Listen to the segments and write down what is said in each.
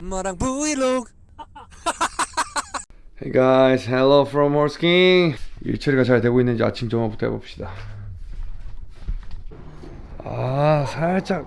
엄마랑 브이로그 Hey guys, hello from Morsking. 일 처리가 잘 되고 있는지 아침 점화부터 해봅시다. 아, 살짝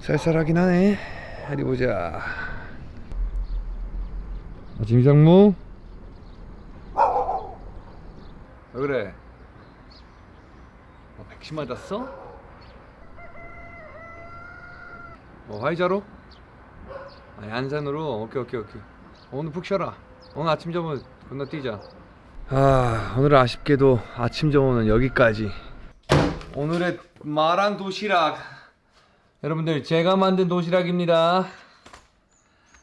쌀쌀하긴 하네. 어디 보자. 아침 이상무. 왜 그래? 어, 백신 맞았어? 뭐 화이자로? 아니 안산으로? 오케이 오케이 오케이. 오늘 푹 쉬어라. 오늘 아침 점은 건너뛰자. 아 오늘은 아쉽게도 아침 점호는 여기까지. 오늘의 마랑 도시락. 여러분들 제가 만든 도시락입니다.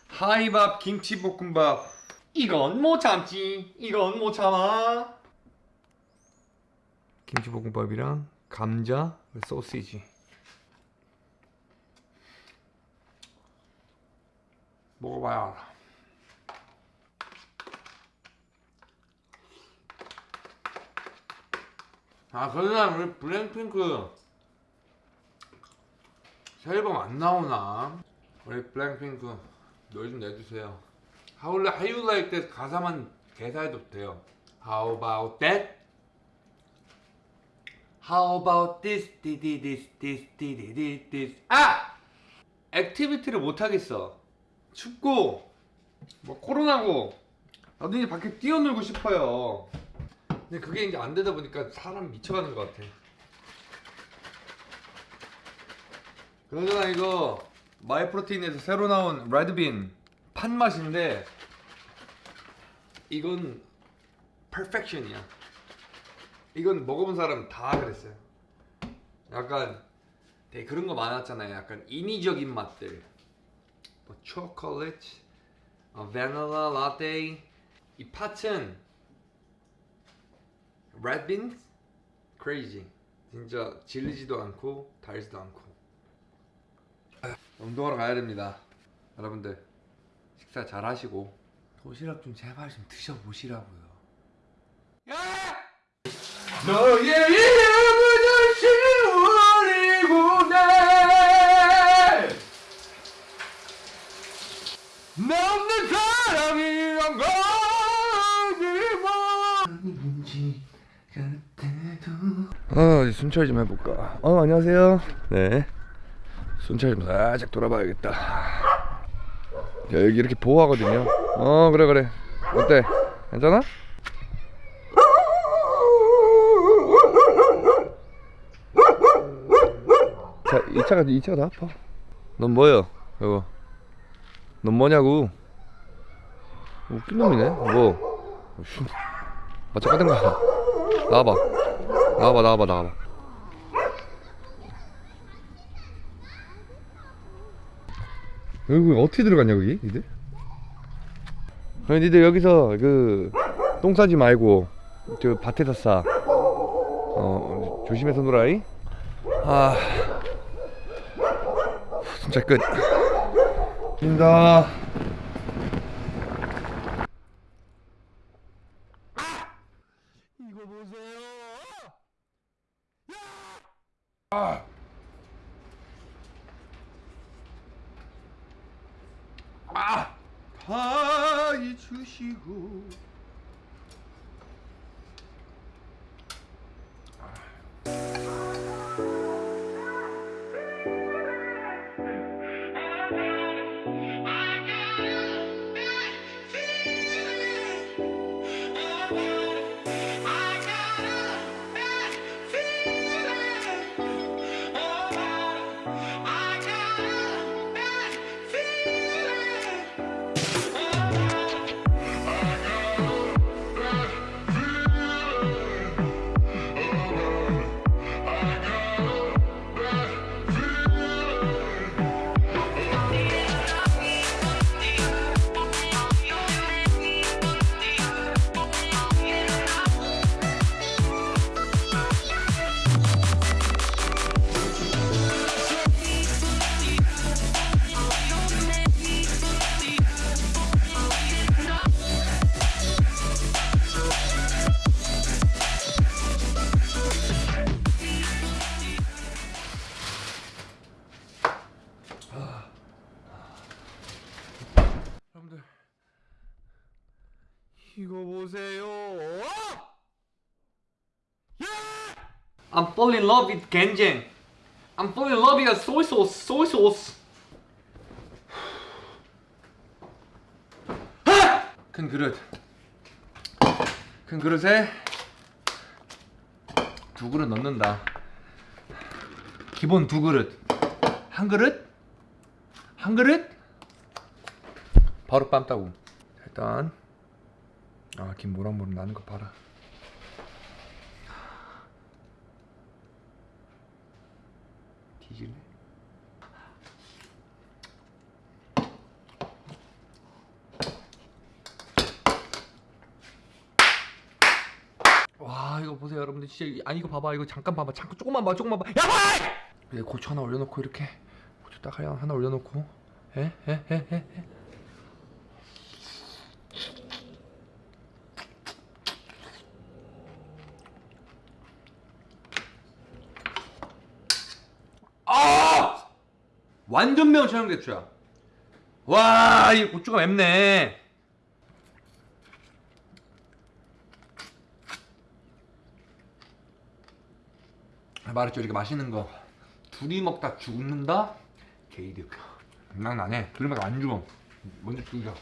하이밥 김치볶음밥. 이건 못 참지. 이건 못 참아. 김치볶음밥이랑 감자, 소시지. 먹어봐야 알아. 아 그러나 우리 블랙핑크 새 앨범 안 나오나? 우리 블랙핑크 좀 내주세요 How, how you like that 가사만 개사해도 돼요 How about that? How about this, this, this. 아! activity를 못 하겠어 춥고 뭐 코로나고 나도 이제 밖에 뛰어놀고 싶어요 근데 그게 이제 안 되다 보니까 사람 미쳐가는 것 같아. 그러잖아 이거 마이프로테인에서 새로 나온 red bean 판 맛인데 이건 퍼펙션이야. 이건 먹어본 사람 다 그랬어요. 약간 되게 그런 거 많았잖아요. 약간 인위적인 맛들. 뭐 초콜릿, 어, 바닐라 라떼. 이 팥은 beans? crazy 진짜 질리지도 않고 달지도 않고 운동하러 가야 됩니다 여러분들 식사 잘 하시고 도시락 좀 제발 좀 드셔보시라고요 야! 너의 이름 순찰 좀 해볼까. 어, 안녕하세요. 네. 순찰 좀 살짝 돌아봐야겠다. 야, 여기 이렇게 보호하거든요. 어, 그래, 그래. 어때? 괜찮아? 자, 이 차가, 이 차가 더 아파. 넌 뭐여, 이거? 넌 뭐냐고? 웃긴 놈이네, 뭐. 슈. 맞짱 까든가. 나와봐. 나와봐 나와봐 나와봐 여기 어떻게 들어갔냐 거기? 니들? 아니 니들 여기서 그 똥 싸지 말고 저 밭에서 싸. 어, 조심해서 놀아이. 아. 진짜 끝. 입니다 이거 보세요. 예! I'm falling in love with genjang. I'm falling in love with soy sauce. Soy sauce. 큰 그릇. 큰 그릇에 두 그릇 넣는다. 기본 두 그릇. 한 그릇? 한 그릇? 바로 빰따구. 일단 아, 김 모락모락 나는 거 봐라. 뒤질래? 와 이거 보세요 여러분들 진짜 이- 아니 이거 봐봐 이거 잠깐 봐봐 잠깐 조금만 봐 조금만 봐 야! 봐! 고추 하나 올려놓고 이렇게 고추 딱 하나 올려놓고 에 에 에에 아! 완전 매운 청양고추야. 와, 이 고추가 맵네. 말했죠, 이렇게 맛있는 거. 둘이 먹다 죽는다? 게이득. 장난 나네. 둘이 먹다 안 죽어. 먼저 죽여.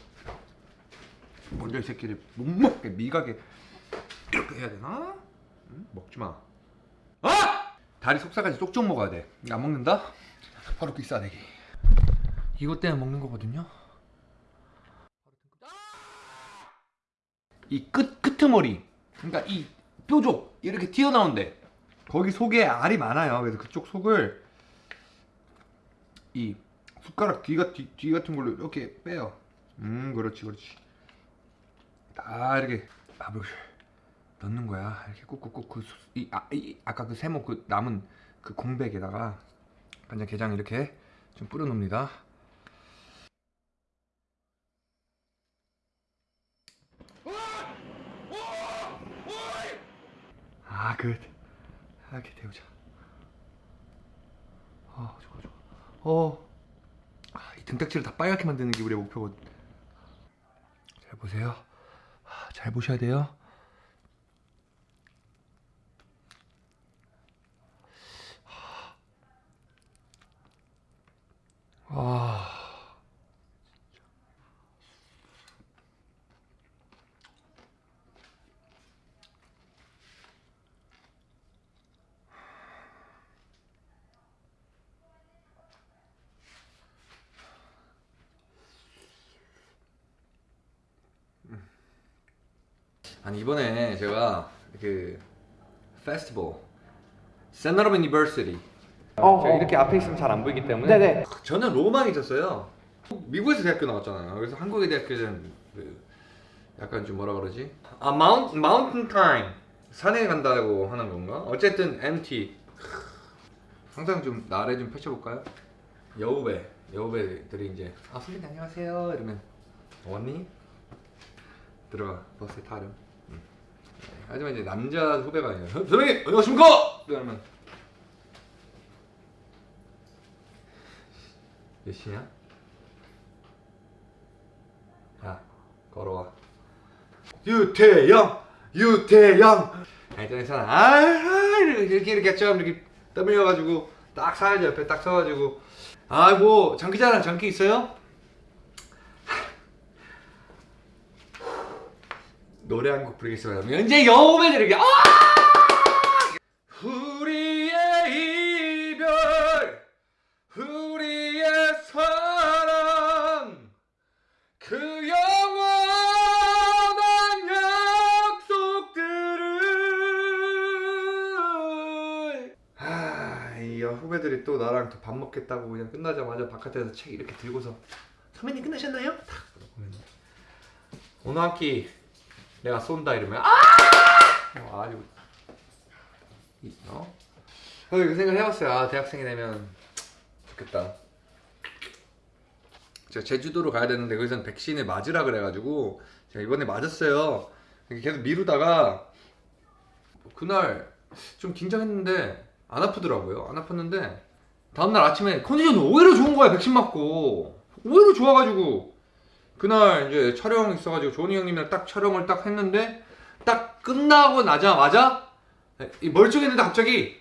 먼저 이 새끼를 못 먹게, 미가게. 이렇게 해야 되나? 응? 먹지 마. 아! 다리 속살까지 쪽쪽 먹어야 돼. 안 먹는다? 바로 빅사대기. 이것 때문에 먹는 거거든요. 이끝 끝머리, 그러니까 이 뾰족 이렇게 튀어나온데 거기 속에 알이 많아요. 그래서 그쪽 속을 이 숟가락 뒤가 뒤, 뒤 같은 걸로 이렇게 빼요. 음, 그렇지, 그렇지. 다 이렇게 밥을 넣는 거야. 이렇게 꾹꾹꾹 그, 수- 이, 아, 이 아까 그 세모 그 남은 그 공백에다가 간장 게장 이렇게 좀 뿌려 놓습니다. 아, good. 이렇게 데우자. 아, 좋아, 좋아. 어. 아, 이 등딱지를 다 빨갛게 만드는 게 우리의 목표거든. 잘 보세요. 아, 잘 보셔야 돼요. 아. 아니 이번에 제가 그 페스티벌 세나로 유니버시티 어, 제가 어. 이렇게 앞에 있으면 잘 안 보이기 때문에 네네. 저는 로망이 있었어요. 미국에서 대학교 나왔잖아요. 그래서 한국의 대학교는 그 약간 좀 뭐라 그러지? 아 마운 마운틴 타임 산에 간다고 하는 건가? 어쨌든 MT 항상 좀 나래 좀 펼쳐볼까요? 여우배 여우배들이 이제 아 선배님 안녕하세요 이러면 왔니? 들어가 버스에 타렴. 응. 네, 하지만 이제 남자 후배가 아니라 "선- 선배님 안녕하십니까? 이러면 몇 시냐? 야 걸어와. 유태영 유태영. 괜찮아 아 이렇게 이렇게 좀 이렇게 떠밀려가지고 딱 사야지 옆에 딱 서가지고. 아뭐 장기자랑 장기 있어요? 노래 한 곡 부르겠습니다. 이제 여우배들에게 아! 우리 그 영원한 약속들을 아, 이 후배들이 또 나랑 또 밥 먹겠다고 그냥 끝나자마자 바깥에서 책 이렇게 들고서 선배님 끝나셨나요? 탁 오늘 한 끼 내가 쏜다 이러면 아! 어, 아주 이- 어? 저도 그 생각 해봤어요. 아, 대학생이 되면 좋겠다. 제가 제주도로 가야 되는데 거기서는 백신을 맞으라 그래가지고 제가 이번에 맞았어요. 계속 미루다가 그날 좀 긴장했는데 안 아프더라고요. 안 아팠는데 다음날 아침에 컨디션이 오히려 좋은 거야 백신 맞고 오히려 좋아가지고 그날 이제 촬영 있어가지고 조니 형님이랑 딱 촬영을 딱 했는데 딱 끝나고 나자마자 이 멀쩡했는데 갑자기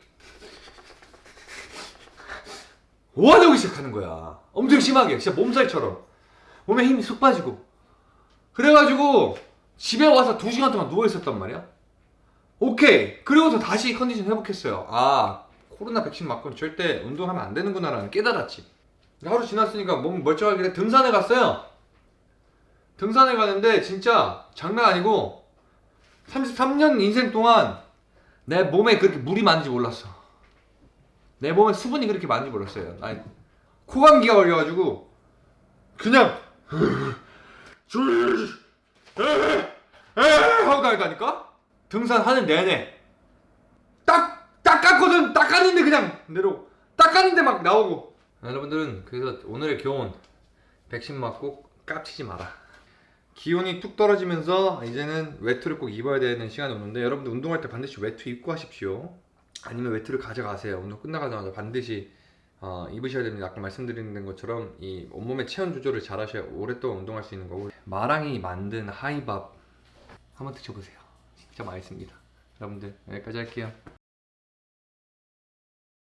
오하되기 시작하는 거야. 엄청 심하게, 진짜 몸살처럼 몸에 힘이 쑥 빠지고 그래가지고 집에 와서 2 시간 동안 누워 있었단 말이야. 오케이. 그리고서 다시 컨디션 회복했어요. 아 코로나 백신 맞고는 절대 운동하면 안 되는구나 라는 깨달았지. 하루 지났으니까 몸 멀쩡하길래 등산에 갔어요. 등산에 가는데 진짜 장난 아니고 33년 인생 동안 내 몸에 그렇게 물이 많은지 몰랐어. 내 몸에 수분이 그렇게 많은지 몰랐어요. 아니, 코감기가 걸려가지고 그냥 하고 다니다니까? 등산하는 내내. 딱 닦았거든. 닦았는데 그냥 내로 닦았는데 막 나오고. 여러분들은 그래서 오늘의 교훈 백신 맞고 깝치지 마라. 기온이 뚝 떨어지면서 이제는 외투를 꼭 입어야 되는 시간이 오는데 여러분들 운동할 때 반드시 외투 입고 하십시오. 아니면 외투를 가져가세요. 운동 끝나가자마자 반드시 어, 입으셔야 됩니다. 아까 말씀드린 것처럼 이 온몸의 체온 조절을 잘 하셔야 오랫동안 운동할 수 있는 거고 마랑이 만든 하이밥 한번 드셔보세요. 진짜 맛있습니다. 여러분들 여기까지 할게요